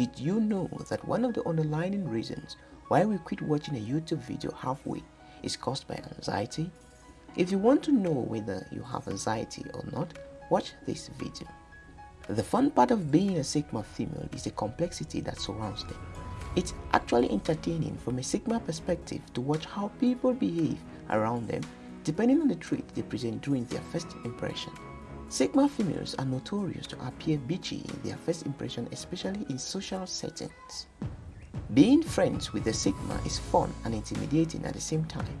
Did you know that one of the underlying reasons why we quit watching a YouTube video halfway is caused by anxiety? If you want to know whether you have anxiety or not, watch this video. The fun part of being a Sigma female is the complexity that surrounds them. It's actually entertaining from a Sigma perspective to watch how people behave around them depending on the trait they present during their first impression. Sigma females are notorious to appear bitchy in their first impression especially in social settings. Being friends with a Sigma is fun and intimidating at the same time.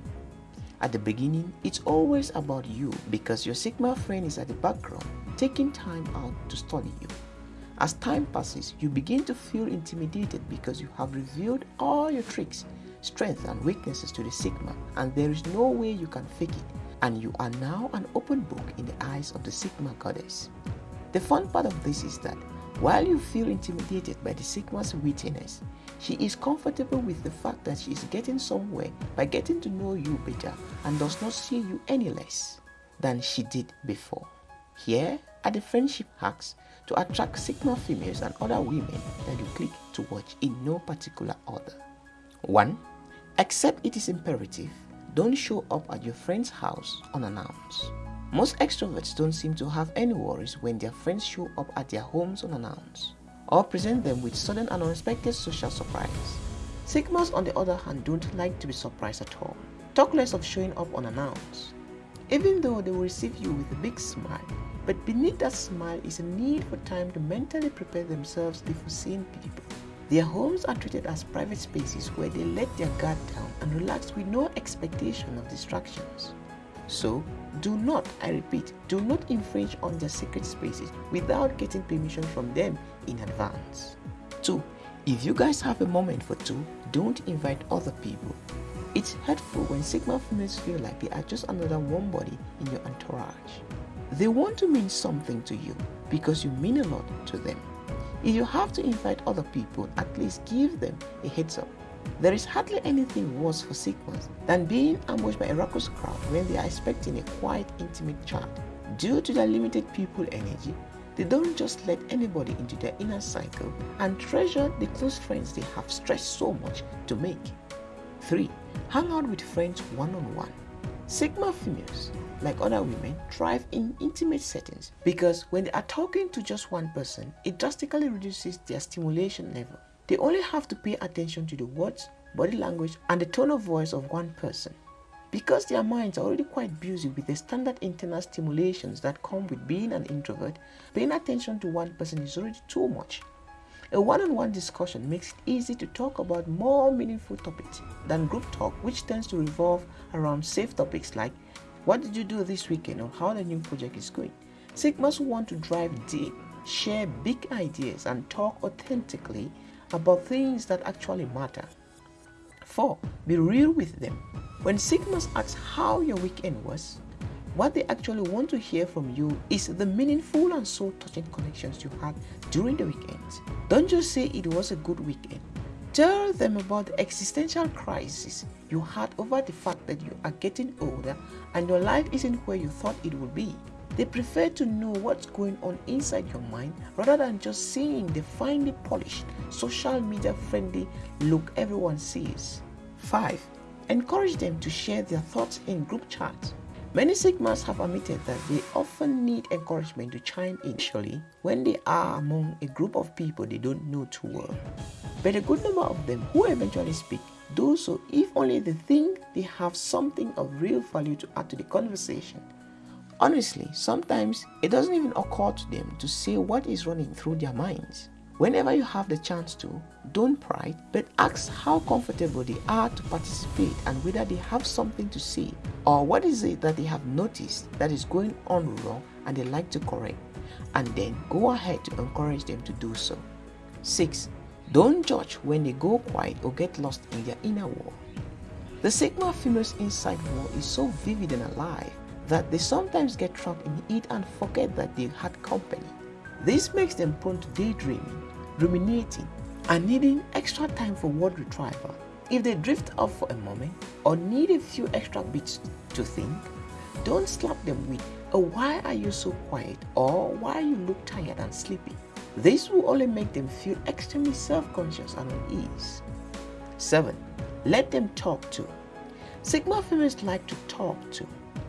At the beginning, it's always about you because your Sigma friend is at the background taking time out to study you. As time passes, you begin to feel intimidated because you have revealed all your tricks, strengths and weaknesses to the Sigma and there is no way you can fake it and you are now an open book in the eyes of the Sigma goddess. The fun part of this is that while you feel intimidated by the Sigma's wittiness, she is comfortable with the fact that she is getting somewhere by getting to know you better and does not see you any less than she did before. Here are the friendship hacks to attract Sigma females and other women that you click to watch in no particular order. 1. Accept it is imperative, don't show up at your friend's house unannounced. Most extroverts don't seem to have any worries when their friends show up at their homes unannounced or present them with sudden and unexpected social surprise. Sigmas on the other hand don't like to be surprised at all. Talk less of showing up unannounced. Even though they will receive you with a big smile, but beneath that smile is a need for time to mentally prepare themselves before seeing people. Their homes are treated as private spaces where they let their guard down and relax with no expectation of distractions. So, do not, I repeat, do not infringe on their secret spaces without getting permission from them in advance. 2. If you guys have a moment for two, don't invite other people. It's hurtful when Sigma females feel like they are just another warm body in your entourage. They want to mean something to you because you mean a lot to them. If you have to invite other people, at least give them a heads up. There is hardly anything worse for Sigmas than being ambushed by a raucous crowd when they are expecting a quiet, intimate chat. Due to their limited people energy, they don't just let anybody into their inner cycle and treasure the close friends they have stressed so much to make. 3. Hang out with friends one-on-one. -on -one. Sigma females, like other women, thrive in intimate settings because when they are talking to just one person, it drastically reduces their stimulation level. They only have to pay attention to the words, body language, and the tone of voice of one person. Because their minds are already quite busy with the standard internal stimulations that come with being an introvert, paying attention to one person is already too much. A one-on-one -on -one discussion makes it easy to talk about more meaningful topics than group talk which tends to revolve around safe topics like what did you do this weekend or how the new project is going. Sigmas want to drive deep, share big ideas and talk authentically about things that actually matter. 4. Be real with them. When Sigmas ask how your weekend was, what they actually want to hear from you is the meaningful and soul-touching connections you had during the weekends. Don't just say it was a good weekend. Tell them about the existential crisis you had over the fact that you are getting older and your life isn't where you thought it would be. They prefer to know what's going on inside your mind rather than just seeing the finely polished, social media friendly look everyone sees. 5. Encourage them to share their thoughts in group chats. Many Sigmas have admitted that they often need encouragement to chime in initially when they are among a group of people they don't know too well. But a good number of them who eventually speak do so if only they think they have something of real value to add to the conversation. Honestly, sometimes it doesn't even occur to them to say what is running through their minds. Whenever you have the chance to, don't pry, but ask how comfortable they are to participate and whether they have something to say or what is it that they have noticed that is going on wrong and they like to correct and then go ahead to encourage them to do so. 6. Don't judge when they go quiet or get lost in their inner world. The Sigma female's inside world is so vivid and alive that they sometimes get trapped in it and forget that they had company. This makes them prone to daydreaming ruminating, and needing extra time for word retrieval. If they drift off for a moment or need a few extra bits to think, don't slap them with a why are you so quiet or why you look tired and sleepy. This will only make them feel extremely self-conscious and unease. 7. Let them talk too. Sigma females like to talk too.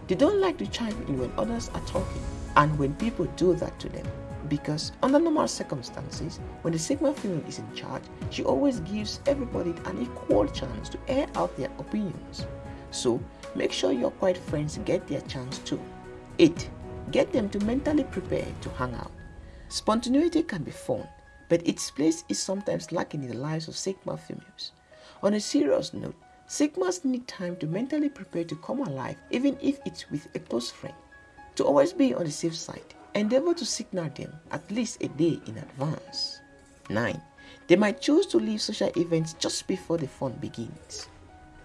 They don't like to chime in when others are talking and when people do that to them because under normal circumstances, when the Sigma female is in charge, she always gives everybody an equal chance to air out their opinions. So, make sure your quiet friends get their chance too. 8. Get them to mentally prepare to hang out. Spontaneity can be fun, but its place is sometimes lacking in the lives of Sigma females. On a serious note, Sigmas need time to mentally prepare to come alive even if it's with a close friend. To always be on the safe side, endeavor to signal them at least a day in advance. 9. They might choose to leave social events just before the fun begins.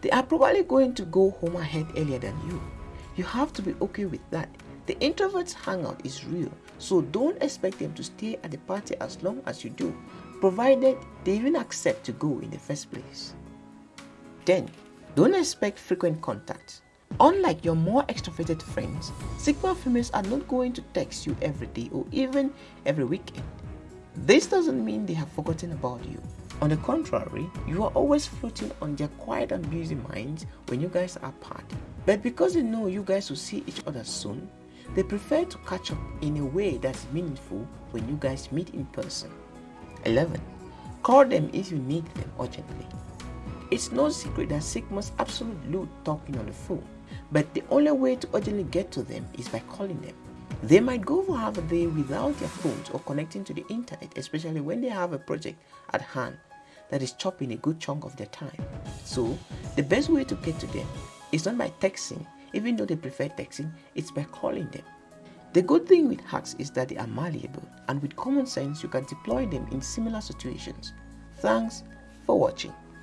They are probably going to go home ahead earlier than you. You have to be okay with that. The introvert's hangout is real, so don't expect them to stay at the party as long as you do, provided they even accept to go in the first place. 10. Don't expect frequent contact. Unlike your more extroverted friends, Sigma females are not going to text you every day or even every weekend. This doesn't mean they have forgotten about you. On the contrary, you are always floating on their quiet and busy minds when you guys are apart. But because they know you guys will see each other soon, they prefer to catch up in a way that's meaningful when you guys meet in person. 11. Call them if you need them urgently. It's no secret that Sigmas absolutely loathe talking on the phone, but the only way to urgently get to them is by calling them. They might go for half a day without their phones or connecting to the internet, especially when they have a project at hand that is chopping a good chunk of their time. So, the best way to get to them is not by texting, even though they prefer texting, it's by calling them. The good thing with hacks is that they are malleable, and with common sense, you can deploy them in similar situations. Thanks for watching.